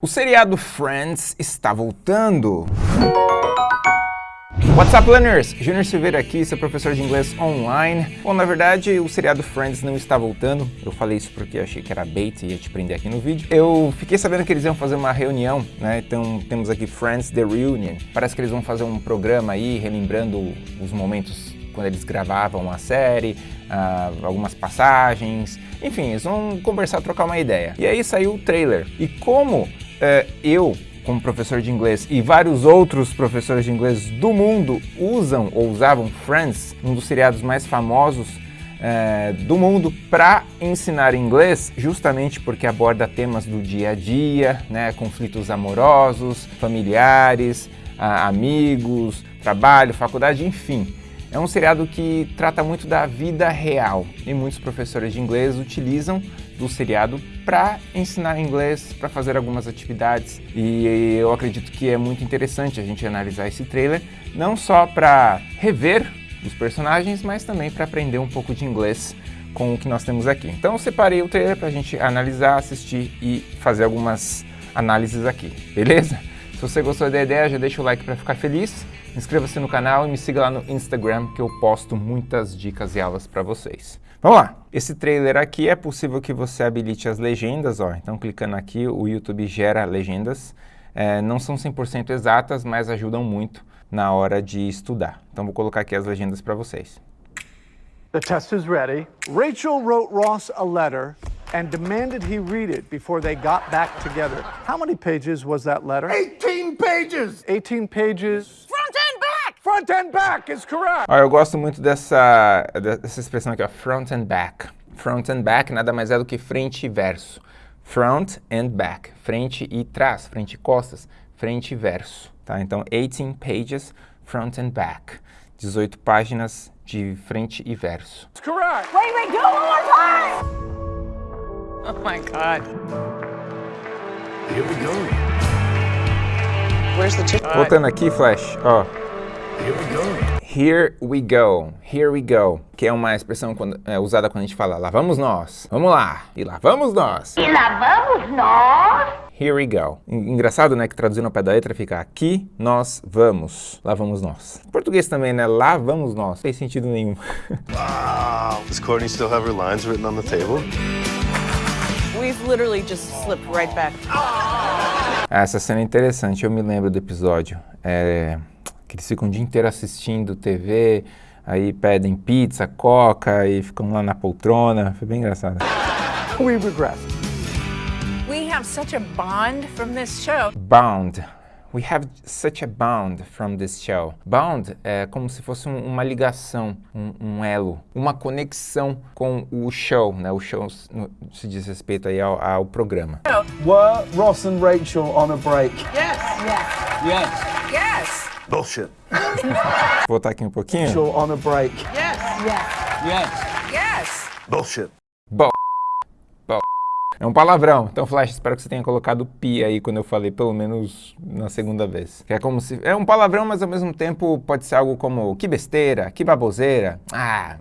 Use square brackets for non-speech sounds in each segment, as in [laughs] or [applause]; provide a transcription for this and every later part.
O seriado Friends está voltando. What's up, learners? Júnior Silveira aqui, seu professor de inglês online. Bom, na verdade, o seriado Friends não está voltando. Eu falei isso porque achei que era bait e ia te prender aqui no vídeo. Eu fiquei sabendo que eles iam fazer uma reunião, né? Então, temos aqui Friends The Reunion. Parece que eles vão fazer um programa aí, relembrando os momentos quando eles gravavam a série, uh, algumas passagens, enfim, eles vão conversar, trocar uma ideia. E aí saiu o trailer. E como é, eu, como professor de inglês, e vários outros professores de inglês do mundo usam ou usavam Friends, um dos seriados mais famosos é, do mundo, para ensinar inglês, justamente porque aborda temas do dia a dia, né, conflitos amorosos, familiares, amigos, trabalho, faculdade, enfim. É um seriado que trata muito da vida real e muitos professores de inglês utilizam do seriado para ensinar inglês, para fazer algumas atividades e eu acredito que é muito interessante a gente analisar esse trailer, não só para rever os personagens, mas também para aprender um pouco de inglês com o que nós temos aqui. Então eu separei o trailer para a gente analisar, assistir e fazer algumas análises aqui, beleza? Se você gostou da ideia, já deixa o like para ficar feliz, inscreva-se no canal e me siga lá no Instagram que eu posto muitas dicas e aulas para vocês. Vamos lá! Esse trailer aqui é possível que você habilite as legendas, ó. Então clicando aqui o YouTube gera legendas. É, não são 100% exatas, mas ajudam muito na hora de estudar. Então vou colocar aqui as legendas para vocês. The test is ready. Rachel wrote Ross a letter and demanded he read it before they got back together. How many pages was that letter? 18 pages! 18 pages. Front and back! Is correct! Ó, eu gosto muito dessa, dessa expressão aqui, ó, front and back. Front and back nada mais é do que frente e verso. Front and back, frente e trás, frente e costas, frente e verso. Tá? Então, 18 pages, front and back. 18 páginas de frente e verso. It's correct! Wait, wait, do it one more time! Oh my God. Here we go. Where's the? Voltando aqui, Flash, ó. Here we go. Here we go, here we go, que é uma expressão quando, é, usada quando a gente fala lá vamos nós, vamos lá, e lá vamos nós. E lá vamos nós. Here we go. Engraçado, né, que traduzindo ao pé da letra fica aqui nós vamos, lá vamos nós. Em português também, né, lá vamos nós, não fez sentido nenhum. [laughs] Wow. Does Courtney still have her lines written on the table? We've literally just slipped right back. Essa cena é interessante, eu me lembro do episódio. É, que eles ficam o dia inteiro assistindo TV, aí pedem pizza, coca e ficam lá na poltrona. Foi bem engraçado. We regret. We have such a bond from this show. Bound. We have such a bond from this show. Bound é como se fosse um, uma ligação, um, um, elo, uma conexão com o show, né? O show no, se diz respeito aí ao, ao programa. Were Ross and Rachel on a break? Yes. Yes. Yes. Bullshit. Vou voltar aqui um pouquinho. Rachel on a break? Yes. Yes. Yes. Yes. Bullshit. É um palavrão. Então, Flash, espero que você tenha colocado pi aí quando eu falei, pelo menos na segunda vez. Que é como se... É um palavrão, mas ao mesmo tempo pode ser algo como que besteira, que baboseira. Ah...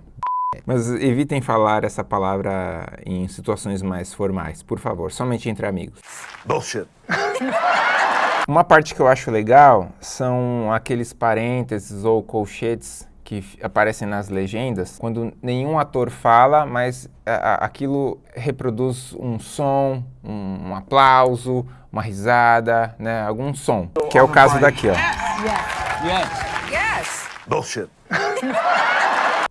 Mas evitem falar essa palavra em situações mais formais, por favor, somente entre amigos. Bullshit. [laughs] Uma parte que eu acho legal são aqueles parênteses ou colchetes que aparecem nas legendas, quando nenhum ator fala, mas a, a, aquilo reproduz um som, um, um, aplauso, uma risada, né, algum som, que é o caso daqui, ó. Yes. Yes. Bullshit.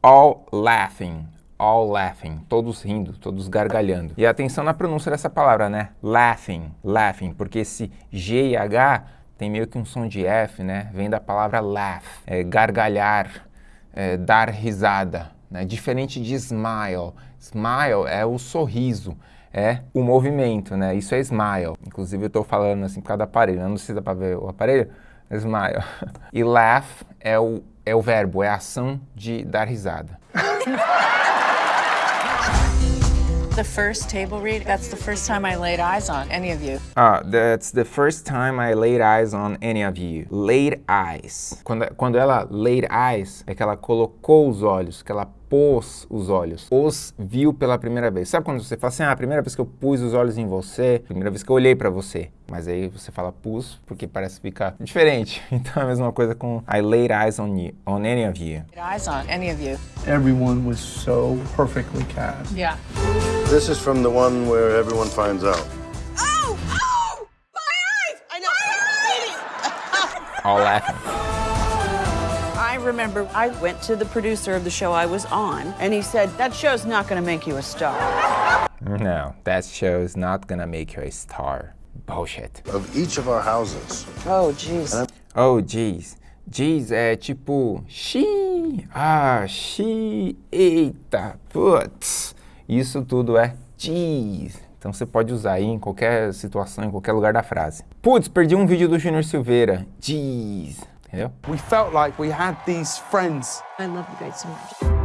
All laughing, all laughing, todos rindo, todos gargalhando. E atenção na pronúncia dessa palavra, né? Laughing, laughing, porque esse G e H tem meio que um som de F, né? Vem da palavra laugh, é gargalhar, é, dar risada, né? diferente de smile. Smile é o sorriso, é o movimento, né? Isso é smile. Inclusive eu estou falando assim por causa do aparelho, não sei se dá para ver o aparelho, smile. [laughs] E laugh é o, é o verbo, é a ação de dar risada. [laughs] The first table read, that's the first time I laid eyes on any of you. Ah, that's the first time I laid eyes on any of you. Laid eyes. Quando, quando ela laid eyes, é que ela colocou os olhos, que ela pôs os olhos, os viu pela primeira vez. Sabe quando você fala assim, ah, a primeira vez que eu pus os olhos em você, primeira vez que eu olhei para você. Mas aí você fala pus porque parece ficar diferente. [laughs] Então é a mesma coisa com I laid eyes on you, on any of you. Eyes on any of you. Everyone was so perfectly cast. Yeah. This is from the one where everyone finds out. Oh! Oh! My eyes! I know. All laughing. I remember I went to the producer of the show I was on, and he said, That show's not going to make you a star. No, that show is not gonna make you a star. Bullshit. Of each of our houses. Oh, jeez. Oh, jeez. Jeez é tipo, xi, ah, xi, eita, putz. Isso tudo é jeez. Então você pode usar aí em qualquer situação, em qualquer lugar da frase. Putz, perdi um vídeo do Júnior Silveira. Jeez. Entendeu? We felt like we had these friends. I love you guys so much.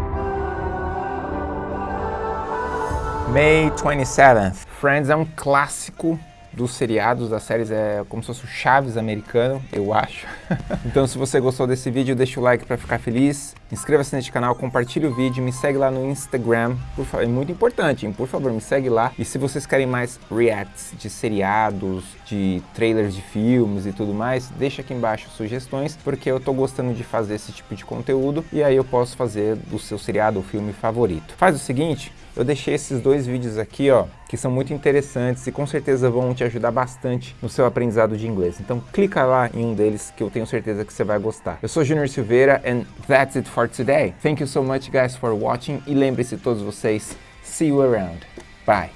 May 27th. Friends é um clássico dos seriados, das séries, é como se fosse o Chaves americano, eu acho. [laughs] então se você gostou desse vídeo, deixa o like para ficar feliz, inscreva-se neste canal, compartilhe o vídeo, me segue lá no Instagram, por favor, é muito importante, hein? por favor, me segue lá. E se vocês querem mais reacts de seriados, de trailers de filmes e tudo mais, deixa aqui embaixo sugestões, porque eu tô gostando de fazer esse tipo de conteúdo e aí eu posso fazer do seu seriado ou filme favorito. Faz o seguinte, eu deixei esses dois vídeos aqui, ó, que são muito interessantes e com certeza vão te ajudar bastante no seu aprendizado de inglês. Então clica lá em um deles que eu tenho certeza que você vai gostar. Eu sou Junior Silveira and that's it for today. Thank you so much guys for watching e lembre-se todos vocês, see you around. Bye.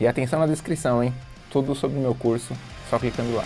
E atenção na descrição, hein? Tudo sobre o meu curso, só clicando lá.